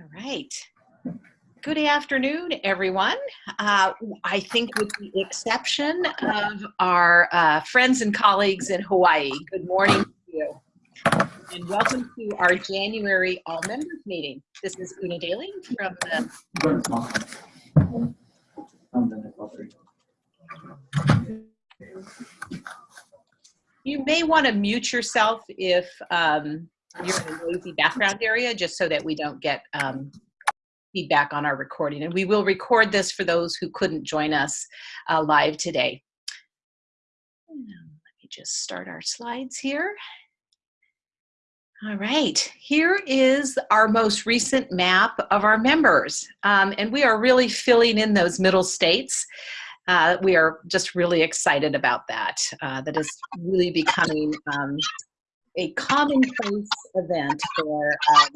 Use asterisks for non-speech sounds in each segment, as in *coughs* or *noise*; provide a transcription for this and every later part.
All right. Good afternoon, everyone. Uh, I think with the exception of our uh, friends and colleagues in Hawaii, good morning to you. And welcome to our January All Members meeting. This is Una Daly from the You may want to mute yourself if um, you're in a noisy background area, just so that we don't get um, feedback on our recording. And we will record this for those who couldn't join us uh, live today. Let me just start our slides here. All right, here is our most recent map of our members. Um, and we are really filling in those middle states. Uh, we are just really excited about that. Uh, that is really becoming um, a commonplace event for um,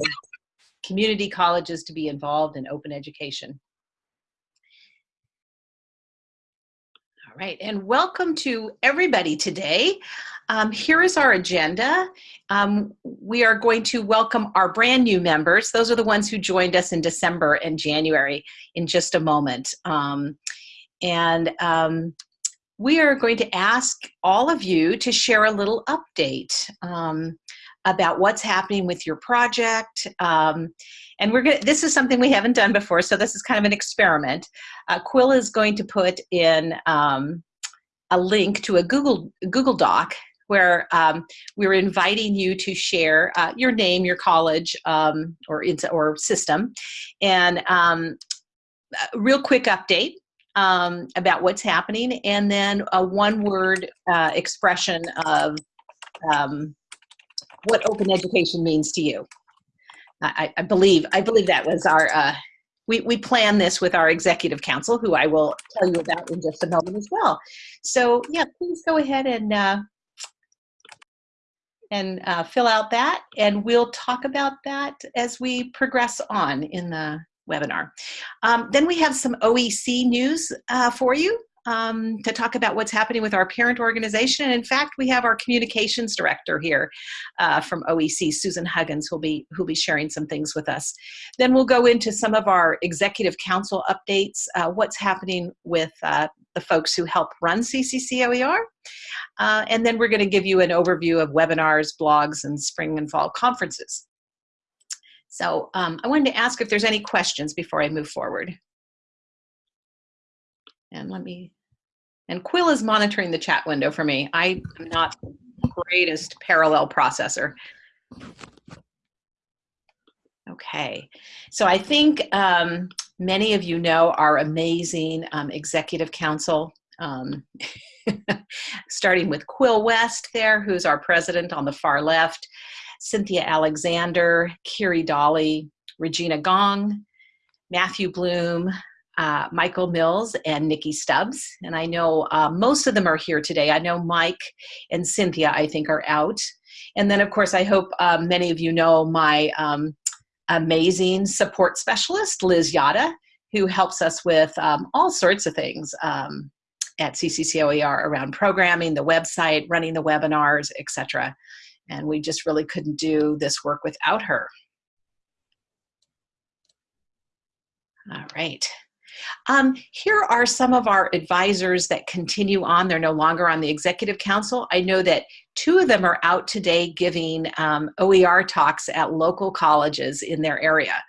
community colleges to be involved in open education. All right, and welcome to everybody today. Um, here is our agenda. Um, we are going to welcome our brand new members. Those are the ones who joined us in December and January in just a moment. Um, and um, we are going to ask all of you to share a little update um, about what's happening with your project. Um, and we're going this is something we haven't done before, so this is kind of an experiment. Uh, Quill is going to put in um, a link to a Google, Google Doc where um, we're inviting you to share uh, your name, your college, um, or, or system, and um, a real quick update um, about what's happening, and then a one-word uh, expression of um, what open education means to you. I, I, believe I believe that was our. Uh, we we plan this with our executive council, who I will tell you about in just a moment as well. So yeah, please go ahead and uh, and uh, fill out that, and we'll talk about that as we progress on in the webinar. Um, then we have some OEC news uh, for you um, to talk about what's happening with our parent organization. And in fact, we have our communications director here uh, from OEC, Susan Huggins, who'll be, who'll be sharing some things with us. Then we'll go into some of our executive council updates, uh, what's happening with uh, the folks who help run CCCOER. Uh, and then we're gonna give you an overview of webinars, blogs, and spring and fall conferences. So um, I wanted to ask if there's any questions before I move forward. And let me, and Quill is monitoring the chat window for me. I am not the greatest parallel processor. Okay, so I think um, many of you know our amazing um, executive council, um, *laughs* starting with Quill West there, who's our president on the far left, Cynthia Alexander, Kiri Dolly, Regina Gong, Matthew Bloom, uh, Michael Mills, and Nikki Stubbs. And I know uh, most of them are here today. I know Mike and Cynthia, I think, are out. And then, of course, I hope um, many of you know my um, amazing support specialist, Liz Yata, who helps us with um, all sorts of things um, at CCCOER around programming, the website, running the webinars, etc and we just really couldn't do this work without her. All right. Um, here are some of our advisors that continue on. They're no longer on the executive council. I know that two of them are out today giving um, OER talks at local colleges in their area,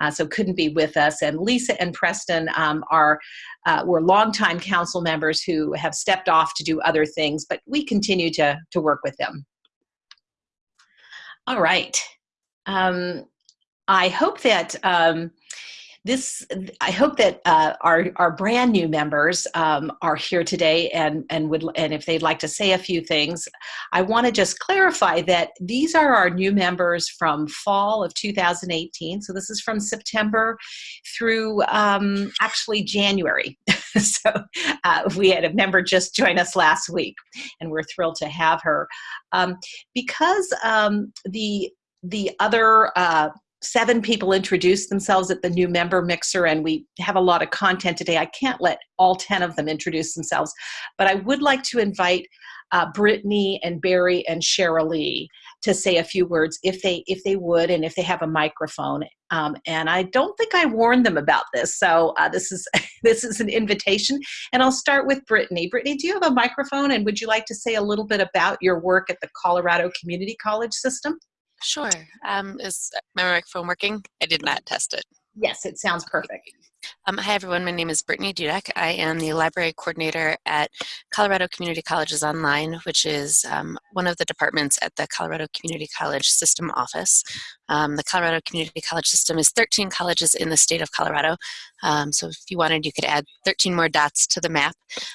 uh, so couldn't be with us. And Lisa and Preston um, are uh, were longtime council members who have stepped off to do other things, but we continue to, to work with them. All right. Um, I hope that um, this, I hope that uh, our, our brand new members um, are here today and, and, would, and if they'd like to say a few things, I want to just clarify that these are our new members from fall of 2018. So this is from September through um, actually January. *laughs* *laughs* so uh, we had a member just join us last week and we're thrilled to have her. Um, because um, the the other uh, seven people introduced themselves at the new member mixer and we have a lot of content today. I can't let all 10 of them introduce themselves, but I would like to invite uh, Brittany and Barry and Cheryl Lee to say a few words if they if they would and if they have a microphone. Um, and I don't think I warned them about this, so uh, this is *laughs* this is an invitation. And I'll start with Brittany. Brittany, do you have a microphone? And would you like to say a little bit about your work at the Colorado Community College System? Sure. Um, is my microphone working? I did not test it. Yes, it sounds perfect. Um, hi, everyone. My name is Brittany Dudek. I am the library coordinator at Colorado Community Colleges Online, which is um, one of the departments at the Colorado Community College System office. Um, the Colorado Community College System is 13 colleges in the state of Colorado. Um, so if you wanted, you could add 13 more dots to the map.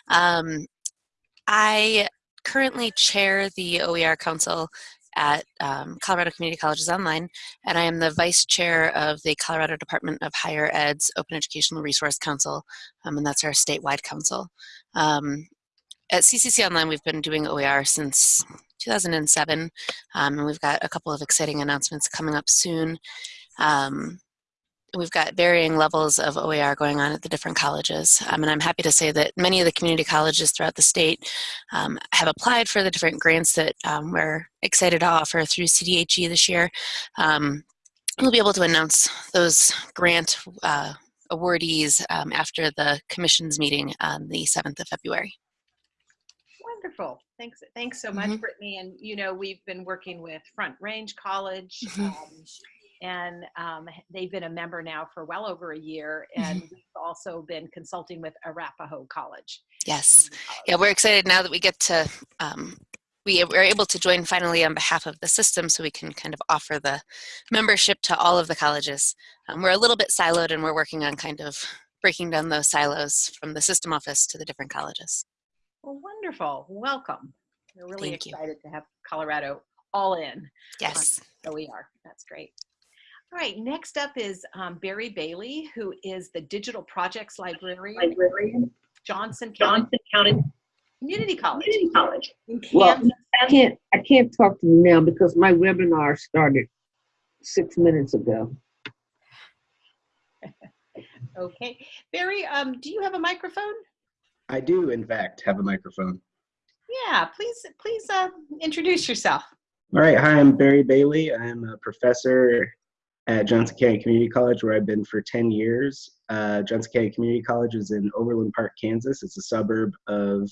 Um, I currently chair the OER Council at um, Colorado Community Colleges Online, and I am the vice chair of the Colorado Department of Higher Ed's Open Educational Resource Council, um, and that's our statewide council. Um, at CCC Online, we've been doing OER since 2007, um, and we've got a couple of exciting announcements coming up soon. Um, we've got varying levels of OER going on at the different colleges. Um, and I'm happy to say that many of the community colleges throughout the state um, have applied for the different grants that um, we're excited to offer through CDHE this year. Um, we'll be able to announce those grant uh, awardees um, after the commission's meeting on the 7th of February. Wonderful. Thanks. Thanks so much, mm -hmm. Brittany. And you know, we've been working with Front Range College. Mm -hmm and um, they've been a member now for well over a year and mm-hmm. we've also been consulting with arapahoe college. Yes. Yeah we're excited now that we get to um, we are able to join finally on behalf of the system so we can kind of offer the membership to all of the colleges. Um, we're a little bit siloed and we're working on kind of breaking down those silos from the system office to the different colleges. Well wonderful. Welcome. We're really Thank excited you. to have colorado all in yes. so we are. That's great all right, next up is um, Barry Bailey, who is the Digital Projects Librarian, Librarian. Johnson County, Johnson County Community College. Community College. Well, I can't, I can't talk to you now because my webinar started six minutes ago. *laughs* okay. Barry, um, do you have a microphone? I do, in fact, have a microphone. Yeah, please, please uh, introduce yourself. All right, hi, I'm Barry Bailey. I'm a professor at Johnson County Community College, where I've been for 10 years. Uh, Johnson County Community College is in Overland Park, Kansas. It's a suburb of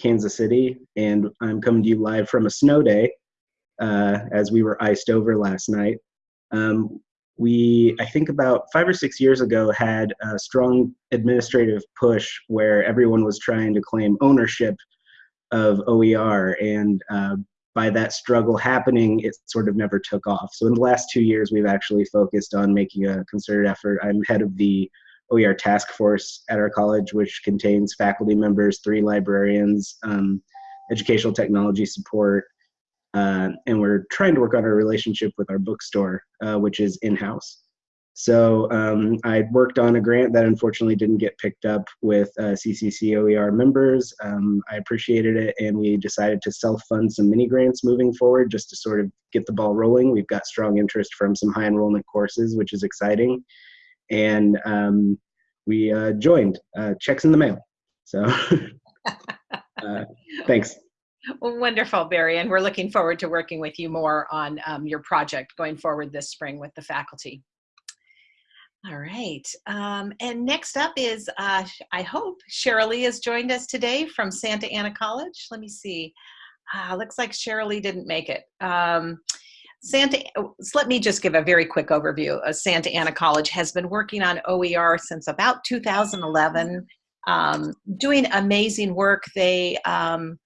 Kansas City, and I'm coming to you live from a snow day uh, as we were iced over last night. Um, we, I think about five or six years ago, had a strong administrative push where everyone was trying to claim ownership of OER, and uh, by that struggle happening, it sort of never took off. So in the last two years, we've actually focused on making a concerted effort. I'm head of the OER task force at our college, which contains faculty members, three librarians, um, educational technology support, uh, and we're trying to work on our relationship with our bookstore, uh, which is in-house. So um, I worked on a grant that unfortunately didn't get picked up with uh, CCC OER members. Um, I appreciated it, and we decided to self-fund some mini grants moving forward just to sort of get the ball rolling. We've got strong interest from some high enrollment courses, which is exciting, and um, we uh, joined. Uh, checks in the mail. So *laughs* uh, thanks. Well, wonderful, Barry, and we're looking forward to working with you more on um, your project going forward this spring with the faculty. All right. Um, and next up is, uh, I hope, Cheryl has joined us today from Santa Ana College. Let me see. Uh, looks like Cheryl didn't make it. Um, Santa, oh, so let me just give a very quick overview. Uh, Santa Ana College has been working on OER since about 2011, um, doing amazing work. They um,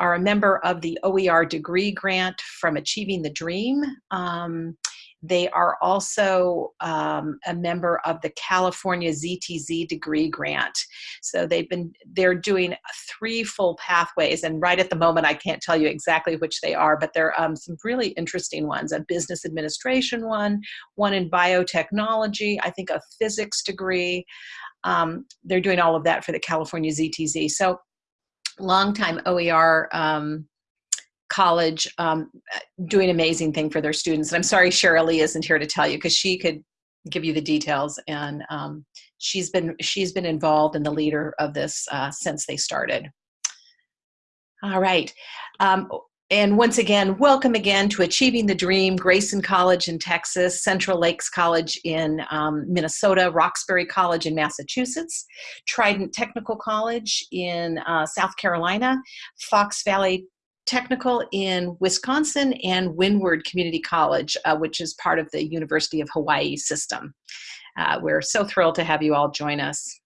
are a member of the OER degree grant from Achieving the Dream. Um, they are also um, a member of the California ZTC degree grant. So they've been, they're doing three full pathways and right at the moment I can't tell you exactly which they are, but there are um, some really interesting ones, a business administration one, one in biotechnology, I think a physics degree. Um, they're doing all of that for the California ZTC. So longtime OER um, college um, doing amazing thing for their students. And I'm sorry Cheryl Lee isn't here to tell you because she could give you the details and um, she's been she's been involved in the leader of this uh, since they started. All right. Um, and once again, welcome again to Achieving the Dream, Grayson College in Texas, Central Lakes College in um, Minnesota, Roxbury College in Massachusetts, Trident Technical College in uh, South Carolina, Fox Valley Technical in Wisconsin, and Windward Community College, uh, which is part of the University of Hawaii system. Uh, we're so thrilled to have you all join us.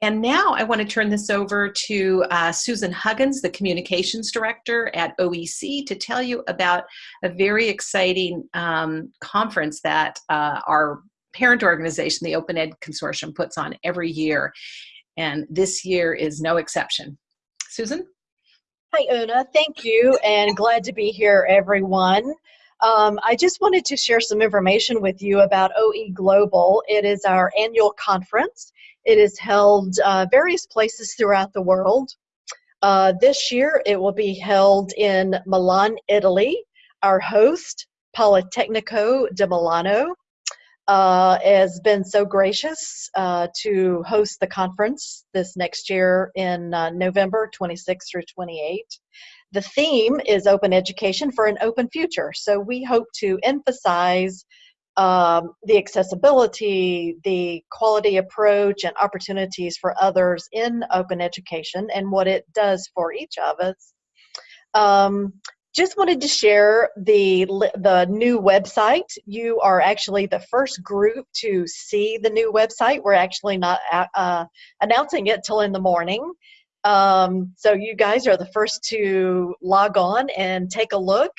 And now I want to turn this over to uh, Susan Huggins, the Communications Director at OEC, to tell you about a very exciting um, conference that uh, our parent organization, the Open Ed Consortium, puts on every year. And this year is no exception. Susan? Hi, Una. Thank you, and glad to be here, everyone. Um, I just wanted to share some information with you about OE Global. It is our annual conference. It is held uh, various places throughout the world. Uh, this year, it will be held in Milan, Italy. Our host, Politecnico di Milano, uh, has been so gracious uh, to host the conference this next year in uh, November 26 through 28. The theme is open education for an open future. So we hope to emphasize um, the accessibility, the quality approach, and opportunities for others in open education and what it does for each of us. Um, just wanted to share the the new website. You are actually the first group to see the new website. We're actually not uh, announcing it till in the morning. Um, so you guys are the first to log on and take a look.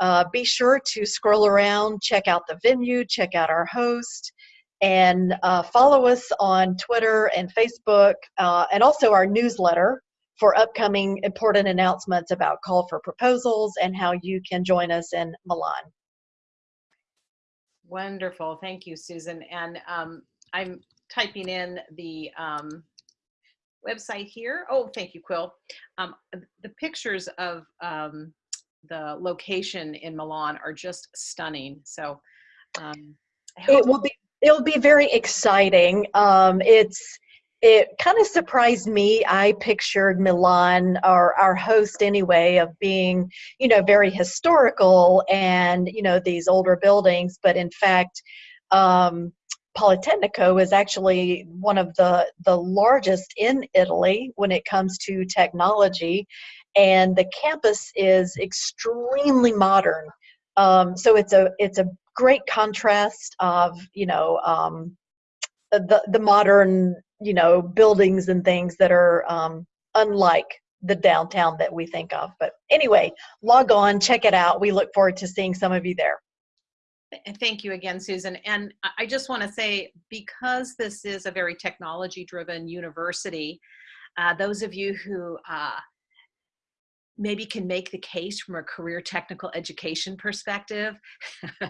Uh, be sure to scroll around, check out the venue, check out our host, and uh, follow us on Twitter and Facebook, uh, and also our newsletter for upcoming important announcements about call for proposals and how you can join us in Milan. Wonderful. Thank you, Susan. And um, I'm typing in the um, website here. Oh, thank you, Quill. Um, the pictures of um, the location in Milan are just stunning. So um, it will be it'll be very exciting. Um, it's it kind of surprised me. I pictured Milan, or our host anyway, of being you know very historical and you know these older buildings, but in fact. Um, Politecnico is actually one of the, the largest in Italy when it comes to technology and the campus is extremely modern. Um, so it's a it's a great contrast of you know um, the the modern you know buildings and things that are um, unlike the downtown that we think of. But anyway, log on, check it out. We look forward to seeing some of you there. Thank you again, Susan. And I just want to say, because this is a very technology driven university, uh, those of you who uh, maybe can make the case from a career technical education perspective. *laughs*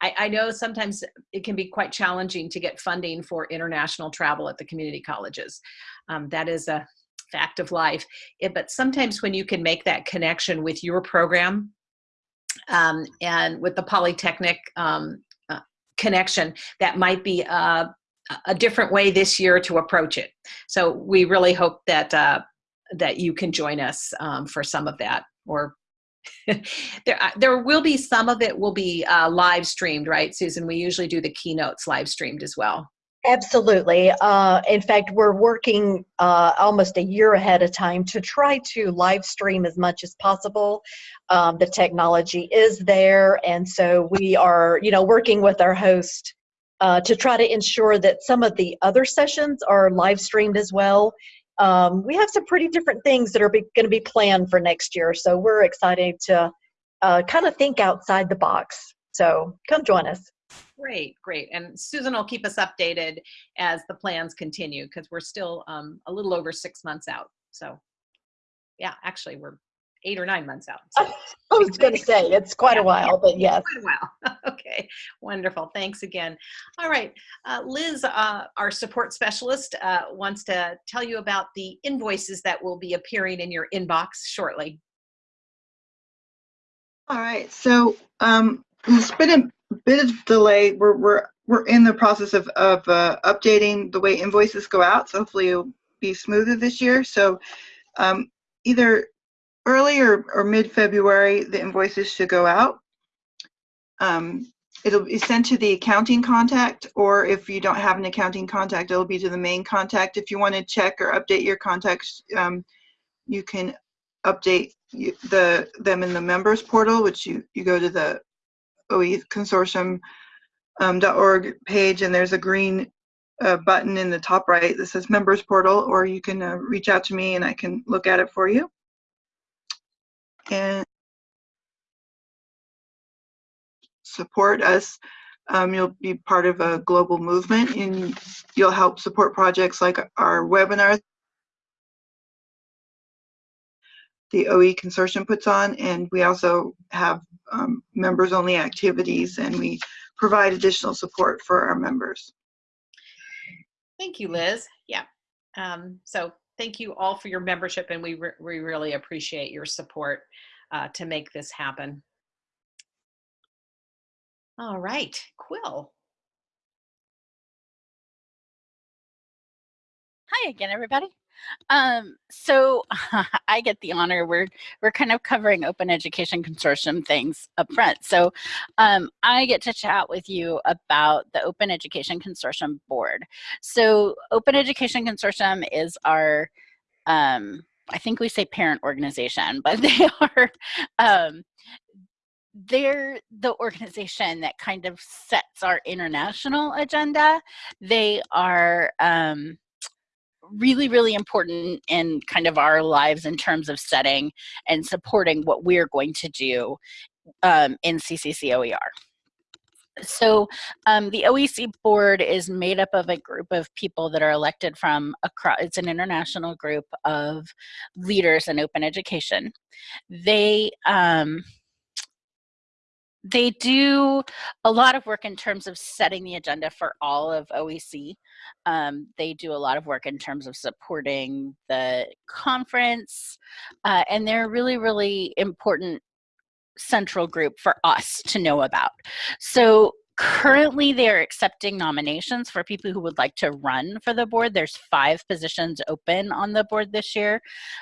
I, I, know sometimes it can be quite challenging to get funding for international travel at the community colleges. Um, that is a fact of life. It, but sometimes when you can make that connection with your program um, and with the Polytechnic um, uh, connection, that might be a, a different way this year to approach it. So we really hope that uh, that you can join us um, for some of that or *laughs* there, uh, there will be some of it will be uh, live streamed, right, Susan? We usually do the keynotes live streamed as well. Absolutely. Uh, in fact, we're working uh, almost a year ahead of time to try to live stream as much as possible. Um, the technology is there, and so we are, you know, working with our host uh, to try to ensure that some of the other sessions are live streamed as well um, we have some pretty different things that are going to be planned for next year. So we're excited to uh, kind of think outside the box. So come join us. Great, great. And Susan will keep us updated as the plans continue because we're still um, a little over six months out. So yeah, actually we're eight or nine months out. So. *laughs* I was going to say it's quite yeah, a while, but yes. Quite a while. *laughs* okay, wonderful. Thanks again. All right, uh, Liz, uh, our support specialist, uh, wants to tell you about the invoices that will be appearing in your inbox shortly. All right, so um, there's been a bit of delay. We're we're we're in the process of of uh, updating the way invoices go out. So hopefully it'll be smoother this year. So um, either early or, or mid-February, the invoices should go out. Um, it'll be sent to the accounting contact, or if you don't have an accounting contact, it'll be to the main contact. If you want to check or update your contacts, um, you can update the them in the members portal, which you you go to the OE consortium um, page, and there's a green uh, button in the top right that says members portal, or you can uh, reach out to me and I can look at it for you. And support us. Um, you'll be part of a global movement and you'll help support projects like our webinar the OE consortium puts on and we also have um, members only activities and we provide additional support for our members. Thank you, Liz. Yeah. Um, so thank you all for your membership and we, re we really appreciate your support uh, to make this happen. All right, Quill. Hi again, everybody. Um, so *laughs* I get the honor. We're we're kind of covering Open Education Consortium things up front. So um, I get to chat with you about the Open Education Consortium board. So Open Education Consortium is our um, I think we say parent organization, *laughs* but they are um, they're the organization that kind of sets our international agenda. They are um, really, really important in kind of our lives in terms of setting and supporting what we're going to do um, in CCCOER. So um, the OEC board is made up of a group of people that are elected from across, it's an international group of leaders in open education. They, um, they do a lot of work in terms of setting the agenda for all of OEC. Um, they do a lot of work in terms of supporting the conference, uh, and they're a really, really important central group for us to know about. So currently they're accepting nominations for people who would like to run for the board. There's five positions open on the board this year.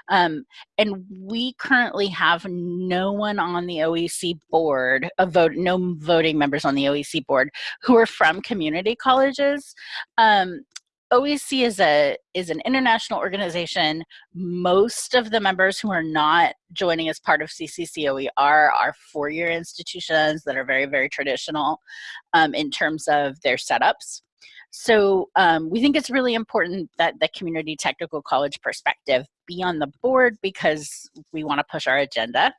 Um, and we currently have no one on the oec board a vote no voting members on the oec board who are from community colleges. Um, OEC is a is an international organization. Most of the members who are not joining as part of CCCOE are are four-year institutions that are very very traditional um, in terms of their setups. So um, we think it's really important that the community technical college perspective be on the board because we want to push our agenda.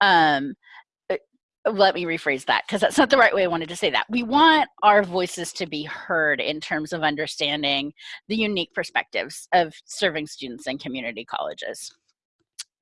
Um, let me rephrase that because that's not the right way I wanted to say that. We want our voices to be heard in terms of understanding the unique perspectives of serving students in community colleges.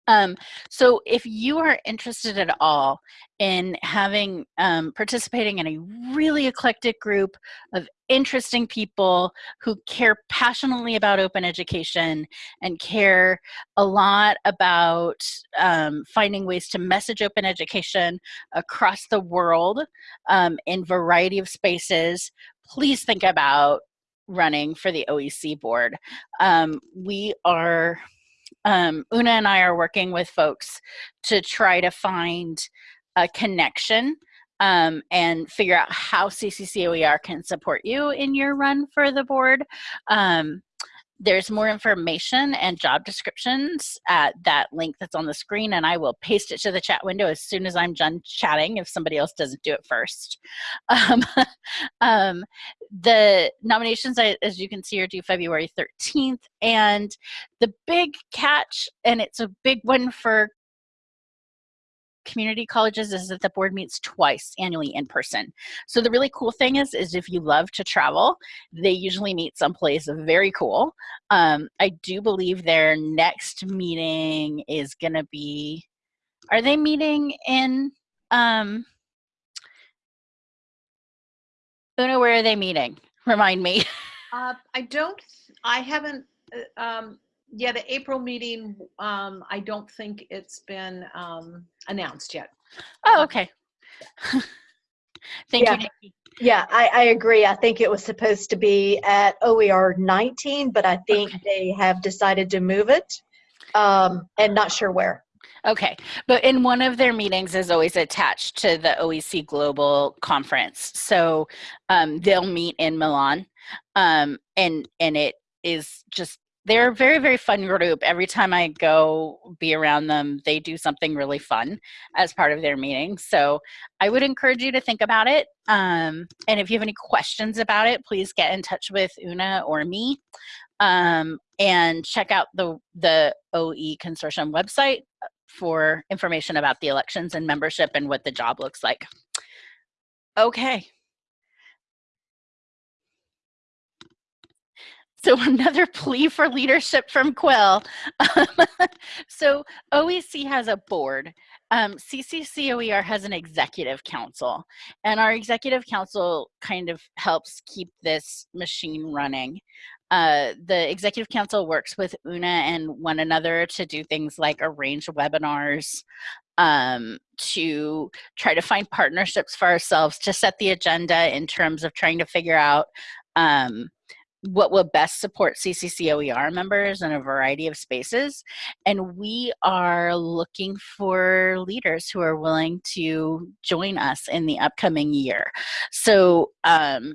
Um, so if you are interested at all in having um, participating in a really eclectic group of interesting people who care passionately about open education and care a lot about um, finding ways to message open education across the world um, in variety of spaces, please think about running for the OEC board. Um, we are um, Una and I are working with folks to try to find a connection um, and figure out how CCCOER can support you in your run for the board. Um, there's more information and job descriptions at that link that's on the screen and I will paste it to the chat window as soon as I'm done chatting if somebody else doesn't do it first. *laughs* Um, um, the nominations, as you can see, are due February 13th and the big catch, and it's a big one for community colleges is that the board meets twice annually in person. So the really cool thing is, is if you love to travel, they usually meet someplace very cool. Um, I do believe their next meeting is gonna be, are they meeting in, um, Una, where are they meeting? Remind me. Uh, I don't, I haven't, uh, um, yeah, the April meeting, um, I don't think it's been, um, announced yet. Oh, okay. *laughs* Thank Yeah. you, Nikki. Yeah, I, I agree. I think it was supposed to be at OER 19, but I think Okay. they have decided to move it um, and not sure where. Okay, but in one of their meetings is always attached to the OEC Global Conference. So um, they'll meet in Milan, um, and and it is just they're a very very fun group. Every time I go be around them, they do something really fun as part of their meeting. So I would encourage you to think about it. Um, and if you have any questions about it, please get in touch with Una or me. Um, and check out the the OE Consortium website for information about the elections and membership and what the job looks like. Okay. *laughs* So another plea for leadership from Quill. *laughs* so OEC has a board. Um, CCCOER has an executive council, and our executive council kind of helps keep this machine running. Uh, the executive council works with UNA and one another to do things like arrange webinars, um, to try to find partnerships for ourselves, to set the agenda in terms of trying to figure out um, what will best support CCCOER members in a variety of spaces. And we are looking for leaders who are willing to join us in the upcoming year. So um,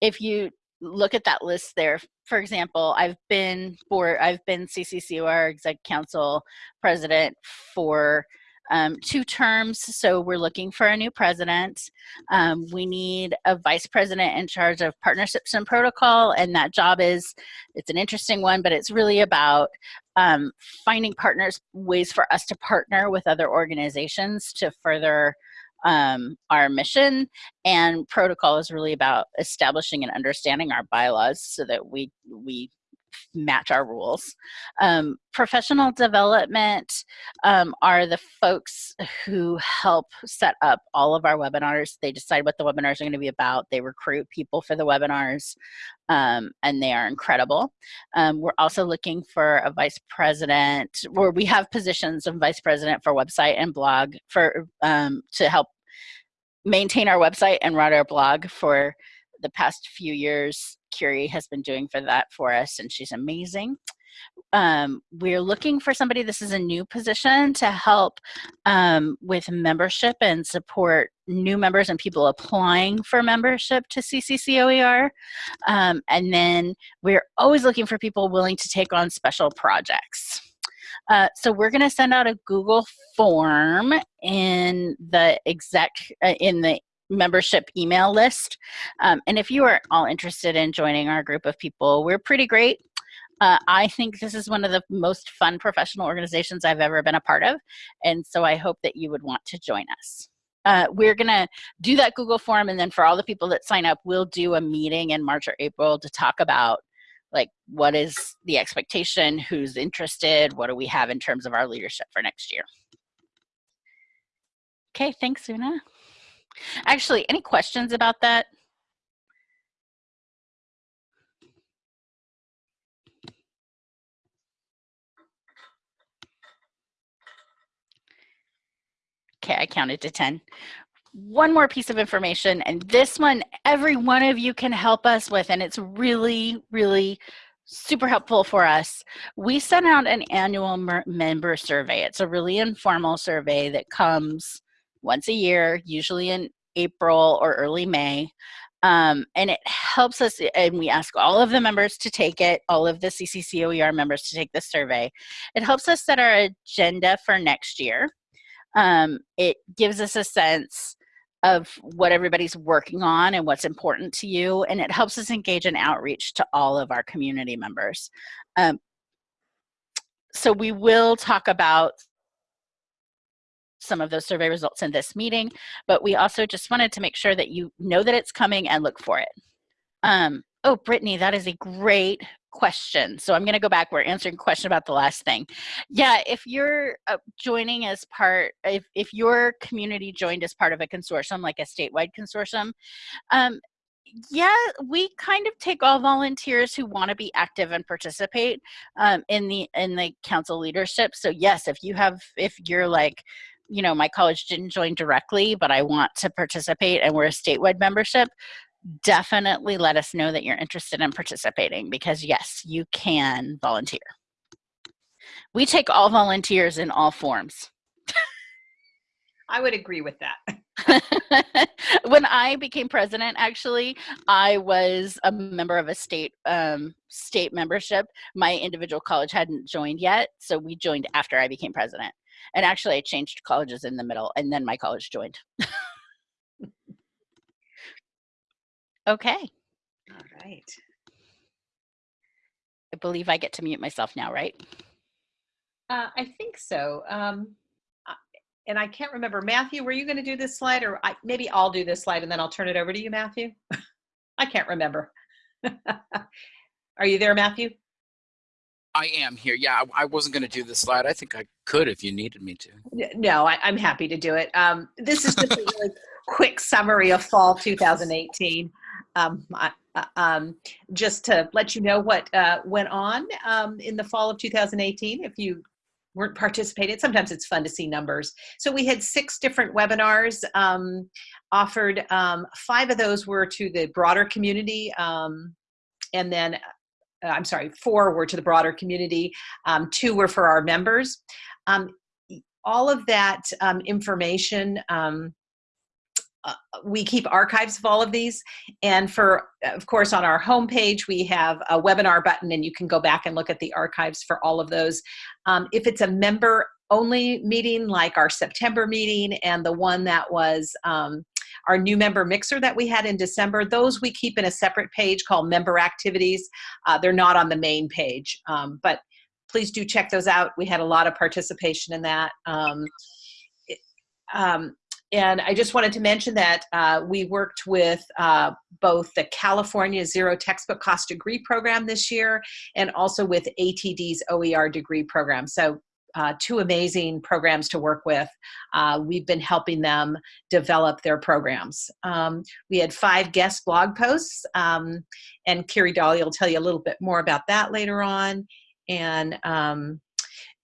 if you look at that list there. For example, I've been for I've been CCCOER Exec Council President for um, two terms, so we're looking for a new president. Um, we need a vice president in charge of partnerships and protocol, and that job is, it's an interesting one, but it's really about um, finding partners, ways for us to partner with other organizations to further um, our mission and protocol is really about establishing and understanding our bylaws so that we we match our rules. Um, professional development um, are the folks who help set up all of our webinars. They decide what the webinars are going to be about. They recruit people for the webinars, um, and they are incredible. Um, we're also looking for a vice president, where we have positions of vice president for website and blog for um, to help maintain our website and run our blog for the past few years. Curie has been doing for that for us, and she's amazing. Um, we're looking for somebody, this is a new position, to help um, with membership and support new members and people applying for membership to CCCOER. Um, and then we're always looking for people willing to take on special projects. Uh, so we're going to send out a Google form in the exec uh, in the membership email list. Um, and if you are all interested in joining our group of people, we're pretty great. Uh, I think this is one of the most fun professional organizations I've ever been a part of. And so I hope that you would want to join us. Uh, we're going to do that Google form. And then for all the people that sign up, we'll do a meeting in March or April to talk about like what is the expectation, who's interested, what do we have in terms of our leadership for next year. Okay, thanks, Una. Actually, any questions about that? Okay, I counted to 10. One more piece of information, and this one, every one of you can help us with, and it's really, really super helpful for us. We sent out an annual member survey. It's a really informal survey that comes once a year, usually in April or early May. Um, and it helps us, and we ask all of the members to take it, all of the CCCOER members to take the survey. It helps us set our agenda for next year. Um, it gives us a sense of what everybody's working on and what's important to you, and it helps us engage in outreach to all of our community members. Um, so we will talk about some of those survey results in this meeting, but we also just wanted to make sure that you know that it's coming and look for it. Um, oh, Brittany, that is a great question. So I'm going to go back. We're answering a question about the last thing. Yeah, if you're uh, joining as part, if, if your community joined as part of a consortium, like a statewide consortium, um, yeah, we kind of take all volunteers who want to be active and participate um, in the in the council leadership. So yes, if you have, if you're like, you know, my college didn't join directly, but I want to participate and we're a statewide membership, definitely let us know that you're interested in participating because yes, you can volunteer. We take all volunteers in all forms. I would agree with that. *laughs* *laughs* when I became president, actually, I was a member of a state um, state membership. My individual college hadn't joined yet, so we joined after I became president. And actually, I changed colleges in the middle, and then my college joined. *laughs* okay, All right. I believe I get to mute myself now, right? Uh, I think so. Um, and I can't remember. Matthew, were you going to do this slide or I, maybe I'll do this slide and then I'll turn it over to you, Matthew? *laughs* I can't remember. *laughs* Are you there, Matthew? I am here. Yeah, I, I wasn't going to do this slide. I think I could if you needed me to. No, I, I'm happy to do it. Um, this is just a really *laughs* quick summary of fall 2018. Um, I, uh, um, just to let you know what uh, went on um, in the fall of 2018. If you weren't participating, sometimes it's fun to see numbers. So we had six different webinars um, offered. Um, five of those were to the broader community, um, and then I'm sorry, four were to the broader community. Um, two were for our members. Um, all of that um, information, um, uh, we keep archives of all of these. And for, of course, on our homepage, we have a webinar button and you can go back and look at the archives for all of those. Um, if it's a member only meeting, like our September meeting and the one that was um, our new member mixer that we had in December, those we keep in a separate page called member activities. Uh, they're not on the main page, um, but please do check those out. We had a lot of participation in that. Um, um, and I just wanted to mention that uh, we worked with uh, both the California Zero Textbook Cost Degree Program this year and also with ATD's OER degree program. So uh, two amazing programs to work with. Uh, we've been helping them develop their programs. Um, we had five guest blog posts, um, and Carrie Dolly will tell you a little bit more about that later on. And um,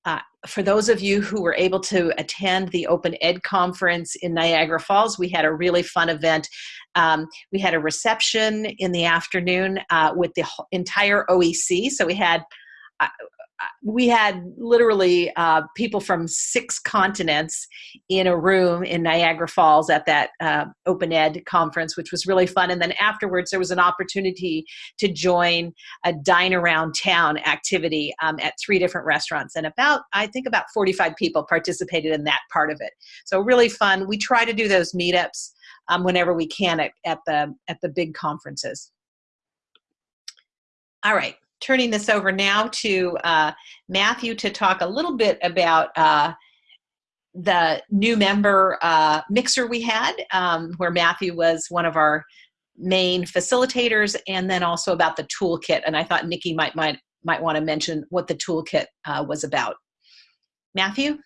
uh, for those of you who were able to attend the Open Ed conference in Niagara Falls, we had a really fun event. Um, we had a reception in the afternoon uh, with the entire OEC. So we had uh, we had literally uh, people from six continents in a room in Niagara Falls at that uh, Open Ed conference, which was really fun. And then afterwards, there was an opportunity to join a dine around town activity um, at three different restaurants. And about, I think, about 45 people participated in that part of it. So really fun. We try to do those meetups um, whenever we can at, at the at the big conferences. All right turning this over now to uh, Matthew to talk a little bit about uh, the new member uh, mixer we had, um, where Matthew was one of our main facilitators, and then also about the toolkit. And I thought Nikki might might might want to mention what the toolkit uh, was about. Matthew.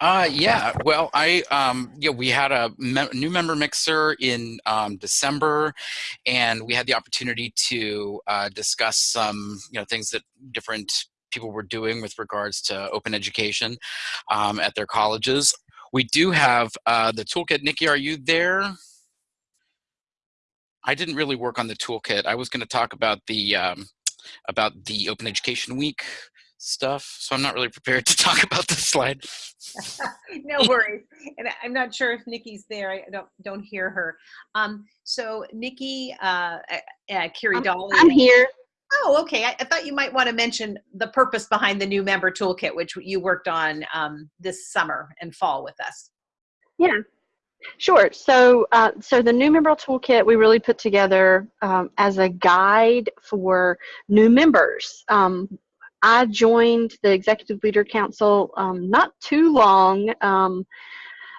Uh, yeah. Well, I um, yeah, we had a me- new member mixer in um, December, and we had the opportunity to uh, discuss some you know things that different people were doing with regards to open education um, at their colleges. We do have uh, the toolkit. Nikki, are you there? I didn't really work on the toolkit. I was going to talk about the um, about the Open Education Week stuff, so I'm not really prepared to *laughs* talk about this slide. *laughs* no worries. And I- I'm not sure if Nikki's there. I don't don't hear her. Um, so Nikki, uh, uh, uh, Carrie I'm- Dolly. I'm here. Oh, okay. I, I thought you might want to mention the purpose behind the new member toolkit, which you worked on um, this summer and fall with us. Yeah, sure. So, uh, so the new member toolkit we really put together um, as a guide for new members. Um, I joined the Executive Leader Council um, not too long um,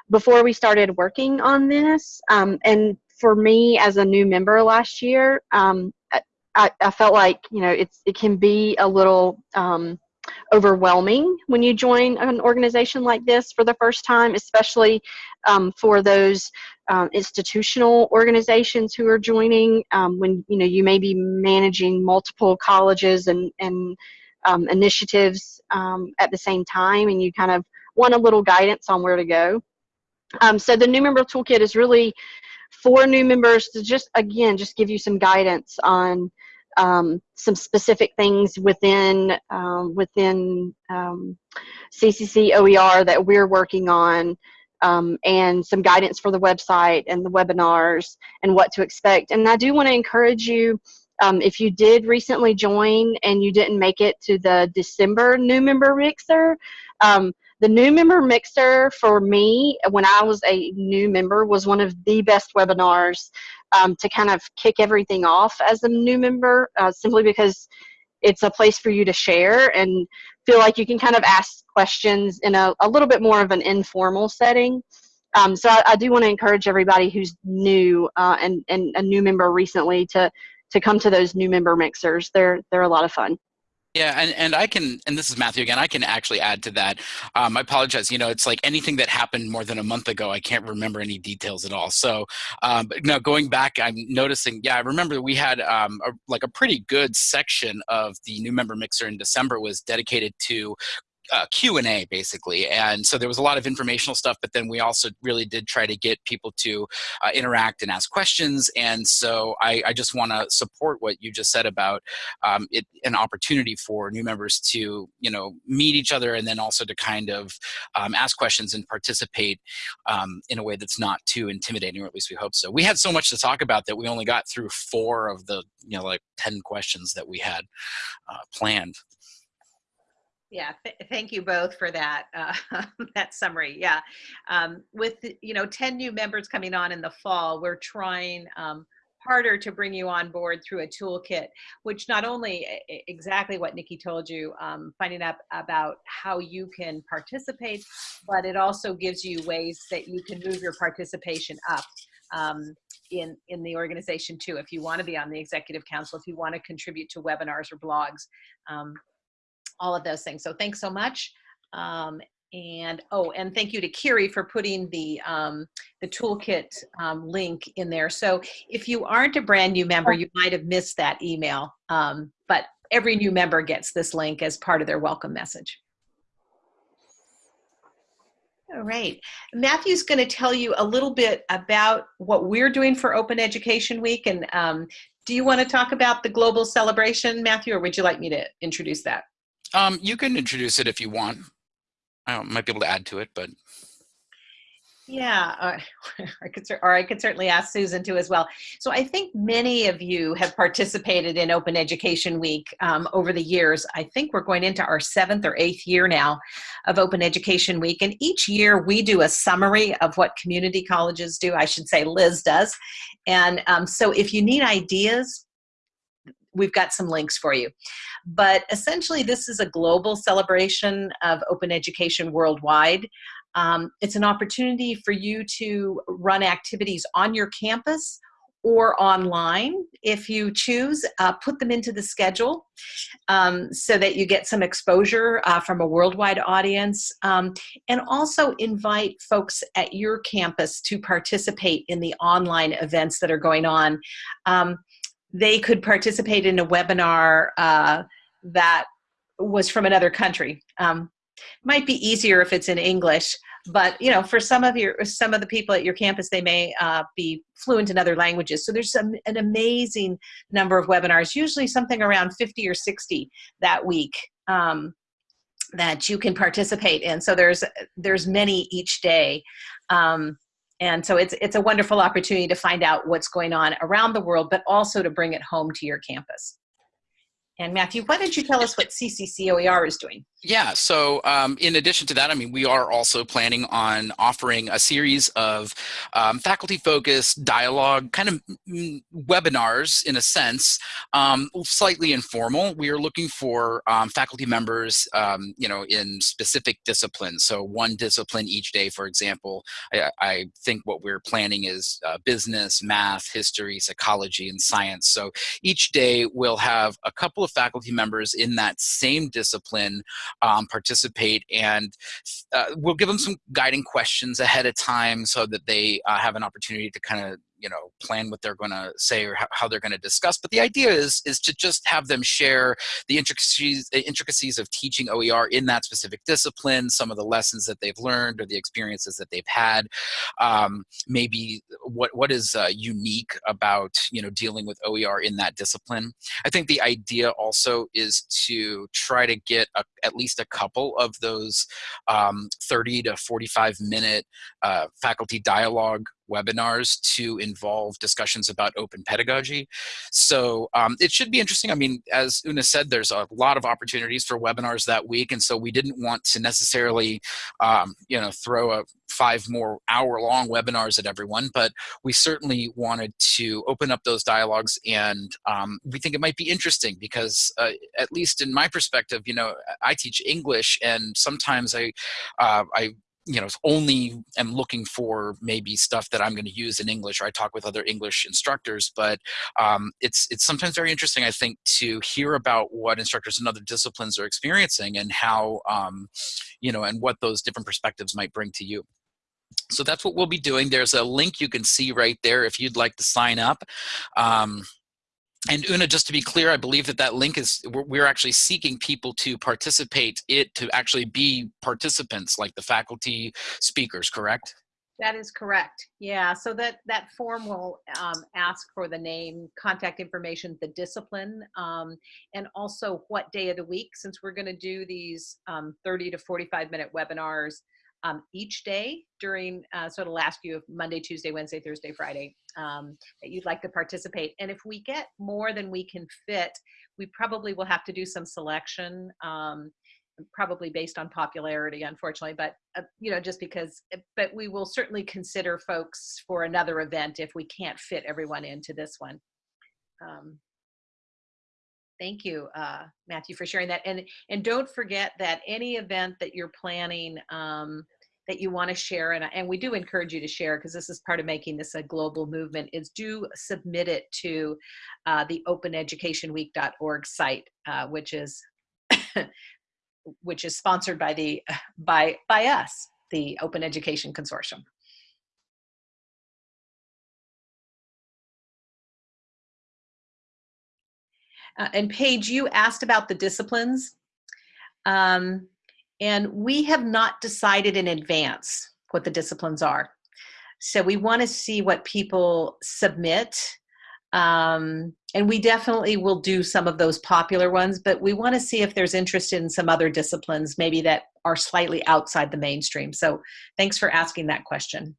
before we started working on this, um, and for me as a new member last year, um, I, I felt like you know it's it can be a little um, overwhelming when you join an organization like this for the first time, especially um, for those um, institutional organizations who are joining. Um, when you know you may be managing multiple colleges and and um, initiatives um, at the same time, and you kind of want a little guidance on where to go. Um, so the new member toolkit is really for new members to just again just give you some guidance on um, some specific things within um, within um, CCC OER that we're working on, um, and some guidance for the website and the webinars and what to expect. And I do want to encourage you. Um, if you did recently join and you didn't make it to the December new member mixer, um, the new member mixer for me when I was a new member was one of the best webinars um, to kind of kick everything off as a new member, uh, simply because it's a place for you to share and feel like you can kind of ask questions in a, a little bit more of an informal setting. Um, so I, I do want to encourage everybody who's new uh, and, and a new member recently to to come to those new member mixers. They're they're a lot of fun. Yeah, and, and I can, and this is Matthew again, I can actually add to that. Um, I apologize, you know, it's like anything that happened more than a month ago, I can't remember any details at all. So, um, now going back, I'm noticing, yeah, I remember we had um, a, like a pretty good section of the new member mixer in December was dedicated to uh, Q&A basically. And so there was a lot of informational stuff, but then we also really did try to get people to uh, interact and ask questions. And so I, I just want to support what you just said about um, it, an opportunity for new members to, you know, meet each other and then also to kind of um, ask questions and participate um, in a way that's not too intimidating, or at least we hope so. We had so much to talk about that we only got through four of the, you know, like 10 questions that we had uh, planned. Yeah, th thank you both for that uh, *laughs* that summary. Yeah, um, with you know 10 new members coming on in the fall, we're trying um, harder to bring you on board through a toolkit, which not only exactly what Nikki told you, um, finding out about how you can participate, but it also gives you ways that you can move your participation up. Um, in, in the organization too, if you want to be on the executive council, if you want to contribute to webinars or blogs, um, all of those things. So thanks so much. Um, and oh, and thank you to Kiri for putting the um, the toolkit um, link in there. So if you aren't a brand new member, you might have missed that email. Um, but every new member gets this link as part of their welcome message. All right. Matthew's going to tell you a little bit about what we're doing for Open Education Week. And um, do you want to talk about the global celebration, Matthew, or would you like me to introduce that? Um, you can introduce it if you want. I might be able to add to it, but. Yeah, uh, *laughs* I could, or I could certainly ask Susan too as well. So I think many of you have participated in Open Education Week um, over the years. I think we're going into our seventh or eighth year now of Open Education Week. And each year we do a summary of what community colleges do. I should say Liz does. And um, so if you need ideas, we've got some links for you. But essentially, this is a global celebration of open education worldwide. Um, it's an opportunity for you to run activities on your campus or online if you choose uh, put them into the schedule um, so that you get some exposure uh, from a worldwide audience um, and also invite folks at your campus to participate in the online events that are going on um, they could participate in a webinar uh, that was from another country. Um, might be easier if it's in English, but you know, for some of your some of the people at your campus, they may uh, be fluent in other languages. So there's some, an amazing number of webinars, usually something around 50 or 60 that week. Um, that you can participate in. So there's there's many each day. Um, and so it's, it's a wonderful opportunity to find out what's going on around the world, but also to bring it home to your campus. And Matthew, why don't you tell us what CCCOER is doing? Yeah, so um, in addition to that, I mean, we are also planning on offering a series of um, faculty-focused dialogue kind of webinars in a sense, um, slightly informal. We are looking for um, faculty members, um, you know, in specific disciplines. So one discipline each day, for example, I, I think what we're planning is uh, business, math, history, psychology, and science. So each day we'll have a couple of faculty members in that same discipline um, participate and uh, we'll give them some guiding questions ahead of time so that they uh, have an opportunity to kind of you know, plan what they're going to say or how, they're going to discuss. But the idea is is to just have them share the intricacies the intricacies of teaching OER in that specific discipline, some of the lessons that they've learned or the experiences that they've had, um, maybe what what is uh, unique about you know dealing with OER in that discipline. I think the idea also is to try to get a, at least a couple of those um, 30 to 45 minute uh, faculty dialogue webinars to involve discussions about open pedagogy. So um, it should be interesting. I mean, as Una said, there's a lot of opportunities for webinars that week. And so we didn't want to necessarily, um, you know, throw a five more hour long webinars at everyone, but we certainly wanted to open up those dialogues. And um, we think it might be interesting because uh, at least in my perspective, you know, I teach English and sometimes I, uh, I you know only am looking for maybe stuff that I'm going to use in English or I talk with other English instructors but um, it's it's sometimes very interesting I think to hear about what instructors in other disciplines are experiencing and how um, you know and what those different perspectives might bring to you. So that's what we'll be doing. There's a link you can see right there if you'd like to sign up. Um, and Una, just to be clear, I believe that that link is, we're actually seeking people to participate it to actually be participants like the faculty speakers, correct? That is correct. Yeah, so that, that form will um, ask for the name, contact information, the discipline, um, and also what day of the week, since we're gonna do these um, 30 to 45 minute webinars um, each day during, uh, so it'll ask you Monday, Tuesday, Wednesday, Thursday, Friday, um, that you'd like to participate. And if we get more than we can fit, we probably will have to do some selection, um, probably based on popularity, unfortunately, but, uh, you know, just because, eh, but we will certainly consider folks for another event if we can't fit everyone into this one. Um, Thank you, uh, Matthew, for sharing that. And and don't forget that any event that you're planning um, that you want to share, and, and we do encourage you to share because this is part of making this a global movement, is do submit it to uh, the openeducationweek.org site, uh, which is *coughs* which is sponsored by the by by us, the Open Education Consortium. Uh, and Paige, you asked about the disciplines. Um, and we have not decided in advance what the disciplines are. So we want to see what people submit. Um, and we definitely will do some of those popular ones, but we want to see if there's interest in some other disciplines, maybe that are slightly outside the mainstream. So thanks for asking that question.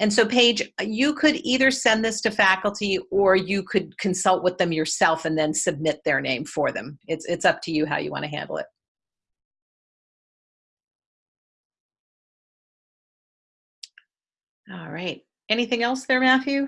And so Paige, you could either send this to faculty or you could consult with them yourself and then submit their name for them. It's, it's up to you how you want to handle it. All right. Anything else there, Matthew?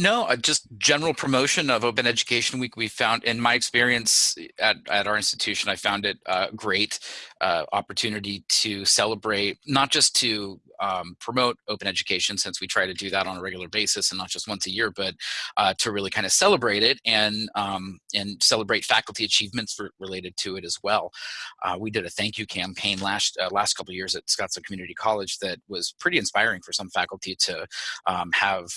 No, uh, just general promotion of Open Education Week. We found, in my experience at, at our institution, I found it a uh, great uh, opportunity to celebrate, not just to um, promote open education, since we try to do that on a regular basis and not just once a year, but uh, to really kind of celebrate it and um, and celebrate faculty achievements related to it as well. Uh, we did a thank you campaign last last couple years at Scottsdale Community College that was pretty inspiring for some faculty to um, have